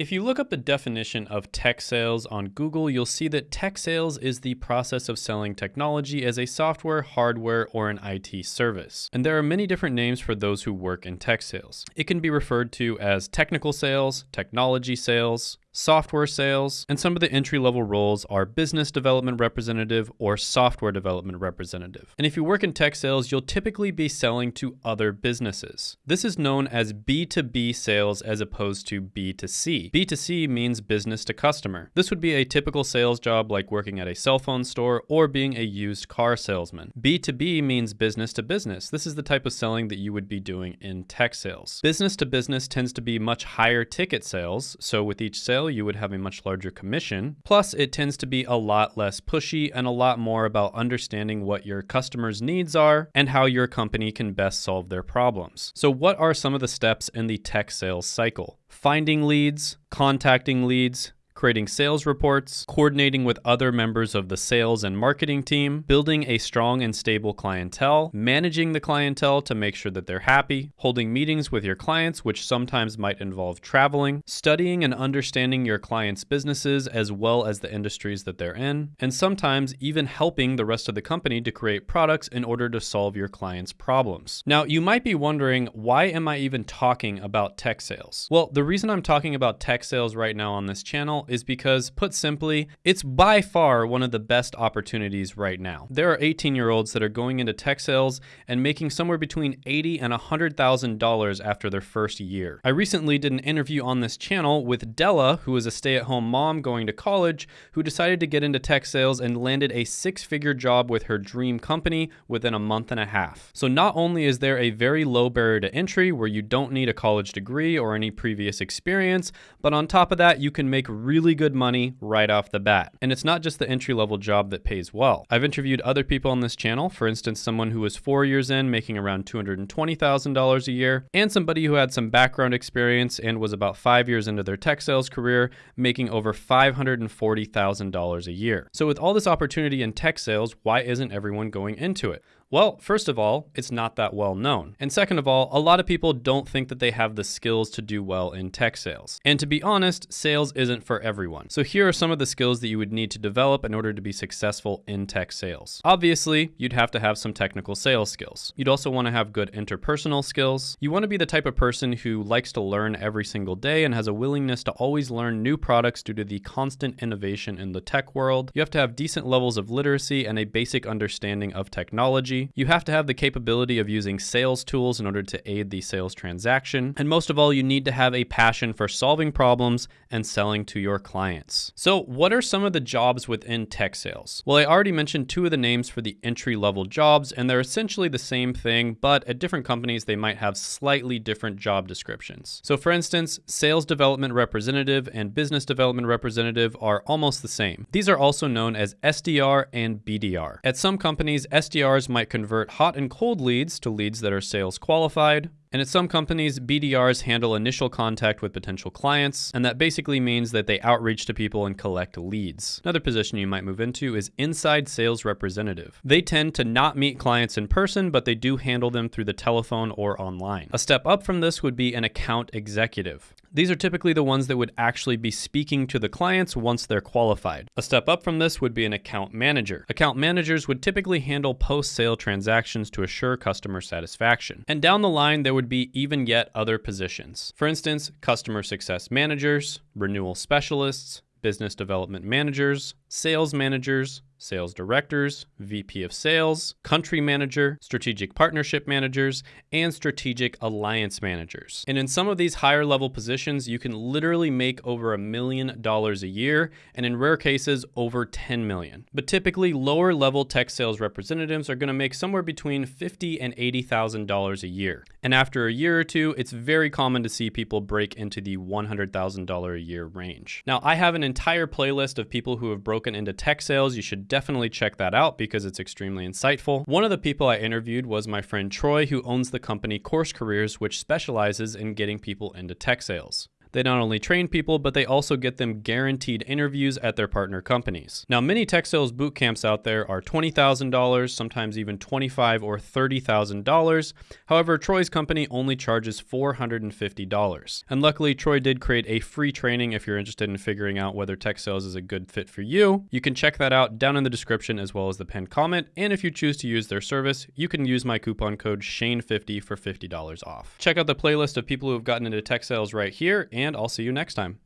If you look up the definition of tech sales on Google, you'll see that tech sales is the process of selling technology as a software, hardware, or an IT service. And there are many different names for those who work in tech sales. It can be referred to as technical sales, technology sales, software sales, and some of the entry level roles are business development representative or software development representative. And if you work in tech sales, you'll typically be selling to other businesses. This is known as B2B sales as opposed to B2C. B2C means business to customer. This would be a typical sales job like working at a cell phone store or being a used car salesman. B2B means business to business. This is the type of selling that you would be doing in tech sales. Business to business tends to be much higher ticket sales, so with each sale you would have a much larger commission. Plus, it tends to be a lot less pushy and a lot more about understanding what your customers' needs are and how your company can best solve their problems. So, what are some of the steps in the tech sales cycle? Finding leads, contacting leads, creating sales reports, coordinating with other members of the sales and marketing team, building a strong and stable clientele, managing the clientele to make sure that they're happy, holding meetings with your clients, which sometimes might involve traveling, studying and understanding your clients' businesses as well as the industries that they're in, and sometimes even helping the rest of the company to create products in order to solve your clients' problems. Now, you might be wondering, why am I even talking about tech sales? Well, the reason I'm talking about tech sales right now on this channel is because, put simply, it's by far one of the best opportunities right now. There are 18 year olds that are going into tech sales and making somewhere between 80 and $100,000 after their first year. I recently did an interview on this channel with Della, who is a stay at home mom going to college, who decided to get into tech sales and landed a six figure job with her dream company within a month and a half. So, not only is there a very low barrier to entry where you don't need a college degree or any previous experience, but on top of that, you can make really really good money right off the bat. And it's not just the entry level job that pays well. I've interviewed other people on this channel, for instance, someone who was four years in making around $220,000 a year, and somebody who had some background experience and was about five years into their tech sales career making over $540,000 a year. So with all this opportunity in tech sales, why isn't everyone going into it? Well, first of all, it's not that well known. And second of all, a lot of people don't think that they have the skills to do well in tech sales. And to be honest, sales isn't for everyone. So here are some of the skills that you would need to develop in order to be successful in tech sales. Obviously, you'd have to have some technical sales skills. You'd also want to have good interpersonal skills. You want to be the type of person who likes to learn every single day and has a willingness to always learn new products due to the constant innovation in the tech world. You have to have decent levels of literacy and a basic understanding of technology you have to have the capability of using sales tools in order to aid the sales transaction. And most of all, you need to have a passion for solving problems and selling to your clients. So what are some of the jobs within tech sales? Well, I already mentioned two of the names for the entry level jobs, and they're essentially the same thing, but at different companies, they might have slightly different job descriptions. So for instance, sales development representative and business development representative are almost the same. These are also known as SDR and BDR. At some companies, SDRs might convert hot and cold leads to leads that are sales qualified, and at some companies, BDRs handle initial contact with potential clients, and that basically means that they outreach to people and collect leads. Another position you might move into is inside sales representative. They tend to not meet clients in person, but they do handle them through the telephone or online. A step up from this would be an account executive. These are typically the ones that would actually be speaking to the clients once they're qualified. A step up from this would be an account manager. Account managers would typically handle post-sale transactions to assure customer satisfaction. And down the line, there would be even yet other positions. For instance, customer success managers, renewal specialists, business development managers, sales managers, sales directors, VP of sales, country manager, strategic partnership managers, and strategic alliance managers. And in some of these higher level positions, you can literally make over a million dollars a year, and in rare cases, over 10 million. But typically, lower level tech sales representatives are gonna make somewhere between 50 and $80,000 a year. And after a year or two, it's very common to see people break into the $100,000 a year range. Now, I have an entire playlist of people who have broken into tech sales. You should definitely check that out because it's extremely insightful. One of the people I interviewed was my friend Troy, who owns the company Course Careers, which specializes in getting people into tech sales. They not only train people, but they also get them guaranteed interviews at their partner companies. Now, many tech sales boot camps out there are $20,000, sometimes even $25 or $30,000. However, Troy's company only charges $450. And luckily, Troy did create a free training if you're interested in figuring out whether tech sales is a good fit for you. You can check that out down in the description as well as the pinned comment. And if you choose to use their service, you can use my coupon code SHANE50 for $50 off. Check out the playlist of people who have gotten into tech sales right here, and I'll see you next time.